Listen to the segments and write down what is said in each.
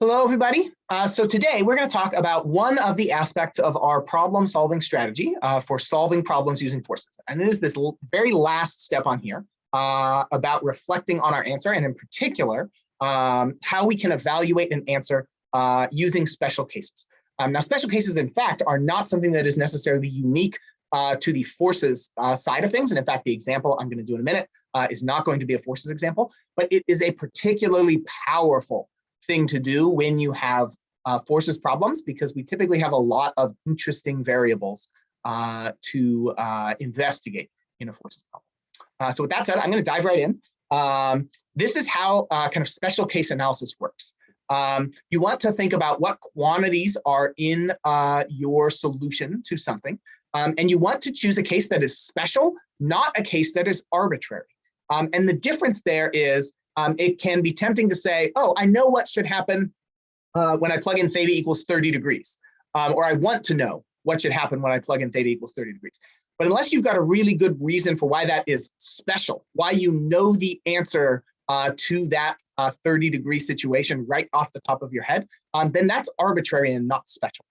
Hello, everybody. Uh, so today we're going to talk about one of the aspects of our problem solving strategy uh, for solving problems using forces. And it is this very last step on here uh, about reflecting on our answer and in particular, um, how we can evaluate an answer uh, using special cases. Um, now, special cases, in fact, are not something that is necessarily unique uh, to the forces uh, side of things. And in fact, the example I'm going to do in a minute is not going to be a forces example, but it is a particularly powerful thing to do when you have uh, forces problems because we typically have a lot of interesting variables uh, to uh, investigate in a forces problem. Uh, so with that said, I'm going to dive right in. Um, this is how uh, kind of special case analysis works. Um, you want to think about what quantities are in uh, your solution to something, um, and you want to choose a case that is special, not a case that is arbitrary. Um, and the difference there is um, it can be tempting to say, oh, I know what should happen uh, when I plug in theta equals 30 degrees, um, or I want to know what should happen when I plug in theta equals 30 degrees. But unless you've got a really good reason for why that is special, why you know the answer uh, to that uh, 30 degree situation right off the top of your head, um, then that's arbitrary and not special.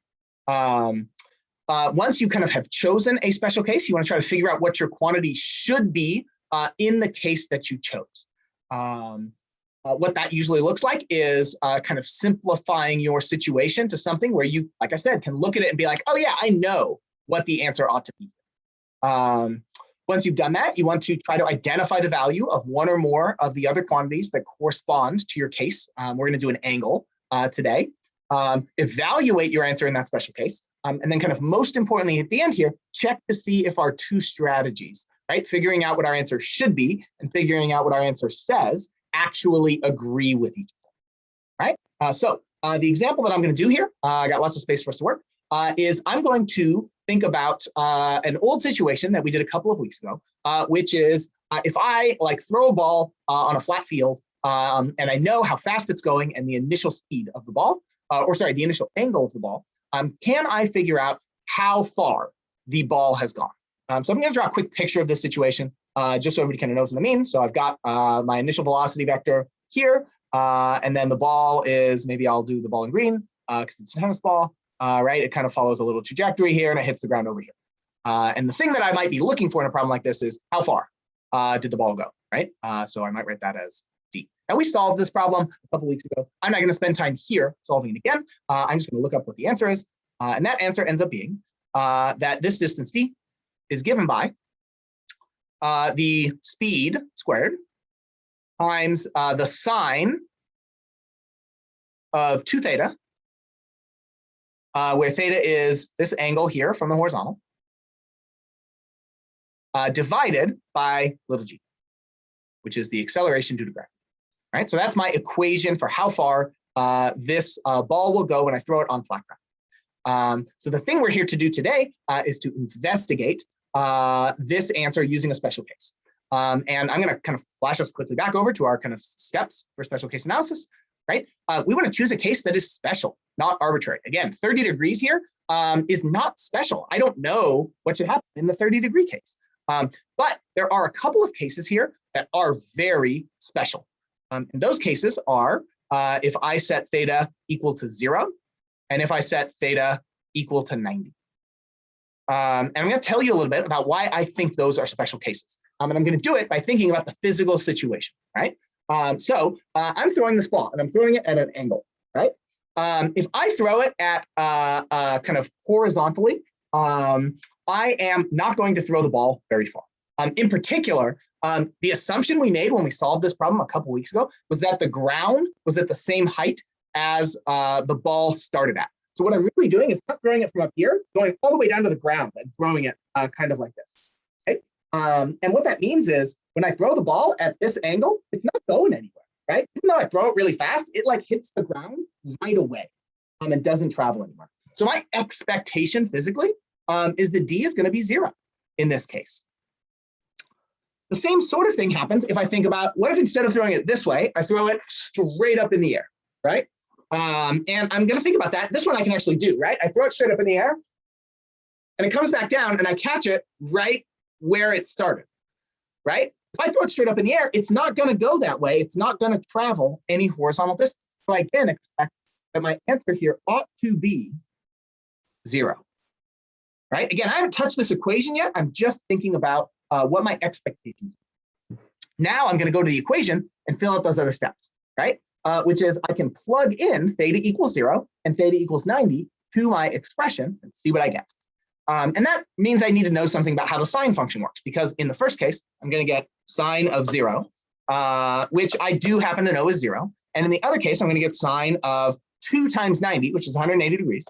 Um, uh, once you kind of have chosen a special case, you want to try to figure out what your quantity should be uh, in the case that you chose. Um, uh, what that usually looks like is uh, kind of simplifying your situation to something where you, like I said, can look at it and be like, oh yeah, I know what the answer ought to be. Um, once you've done that, you want to try to identify the value of one or more of the other quantities that correspond to your case. Um, we're going to do an angle uh, today. Um, evaluate your answer in that special case. Um, and then kind of most importantly at the end here, check to see if our two strategies right? Figuring out what our answer should be and figuring out what our answer says actually agree with each other, right? Uh, so uh, the example that I'm going to do here, uh, I got lots of space for us to work, uh, is I'm going to think about uh, an old situation that we did a couple of weeks ago, uh, which is if I like throw a ball on a flat field um, and I know how fast it's going and the initial speed of the ball, or sorry, the initial angle of the ball, um, can I figure out how far the ball has gone? Um, so I'm going to draw a quick picture of this situation uh, just so everybody kind of knows what I mean. So I've got uh, my initial velocity vector here, uh, and then the ball is, maybe I'll do the ball in green because uh, it's a tennis ball, uh, right? It kind of follows a little trajectory here and it hits the ground over here. Uh, and the thing that I might be looking for in a problem like this is how far did the ball go, right? so I might write that as D. And we solved this problem a couple weeks ago. I'm not going to spend time here solving it again. I'm just going to look up what the answer is. and that answer ends up being that this distance D is given by uh, the speed squared times uh, the sine of 2 theta, uh, where theta is this angle here from the horizontal, uh, divided by little g, which is the acceleration due to gravity. Right, so that's my equation for how far uh, this uh, ball will go when I throw it on flat ground. Um, so the thing we're here to do today is to investigate uh, this answer using a special case. Um, and I'm going to kind of flash us quickly back over to our kind of steps for special case analysis, right? Uh, we want to choose a case that is special, not arbitrary. Again, 30 degrees here um, is not special. I don't know what should happen in the 30 degree case. Um, but there are a couple of cases here that are very special. Um, and those cases are uh, if I set theta equal to zero, and if I set theta equal to 90. Um, and I'm going to tell you a little bit about why I think those are special cases. Um, and I'm going to do it by thinking about the physical situation, right? Um, so uh, I'm throwing this ball and I'm throwing it at an angle, right? Um, if I throw it at uh, uh, kind of horizontally, um, I am not going to throw the ball very far. Um, in particular, the assumption we made when we solved this problem a couple weeks ago was that the ground was at the same height as uh, the ball started at. So what I'm really doing is not throwing it from up here, going all the way down to the ground and throwing it uh, kind of like this. Okay? Um, and what that means is when I throw the ball at this angle, it's not going anywhere, right? Even though I throw it really fast, it like hits the ground right away um, and doesn't travel anywhere. So my expectation physically um, is the D is going to be zero in this case. The same sort of thing happens if I think about what if instead of throwing it this way, I throw it straight up in the air, right? Um, and I'm going to think about that. This one I can actually do, right? I throw it straight up in the air and it comes back down and I catch it right where it started, right? If I throw it straight up in the air, it's not going to go that way. It's not going to travel any horizontal distance. So I can expect that my answer here ought to be zero. Right? Again, I haven't touched this equation yet. I'm just thinking about uh, what my expectations are. Now I'm going to go to the equation and fill out those other steps, right? Uh, which is I can plug in theta equals zero and theta equals 90 to my expression and see what I get. Um, and that means I need to know something about how the sine function works, because in the first case, I'm going to get sine of zero, uh, which I do happen to know is zero. And in the other case, I'm going to get sine of 2 times 90, which is 180 degrees,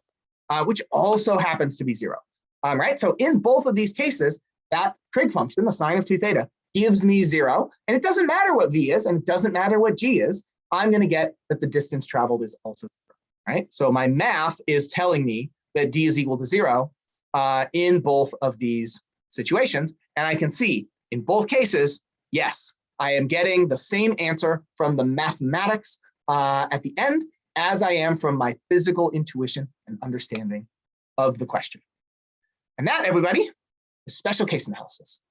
uh, which also happens to be zero. Um, right? So in both of these cases, that trig function, the sine of 2 theta, gives me zero. And it doesn't matter what v is, and it doesn't matter what g is. I'm going to get that the distance traveled is also zero. Right? So my math is telling me that d is equal to zero uh, in both of these situations. And I can see in both cases, yes, I am getting the same answer from the mathematics uh, at the end as I am from my physical intuition and understanding of the question. And that, everybody, is special case analysis.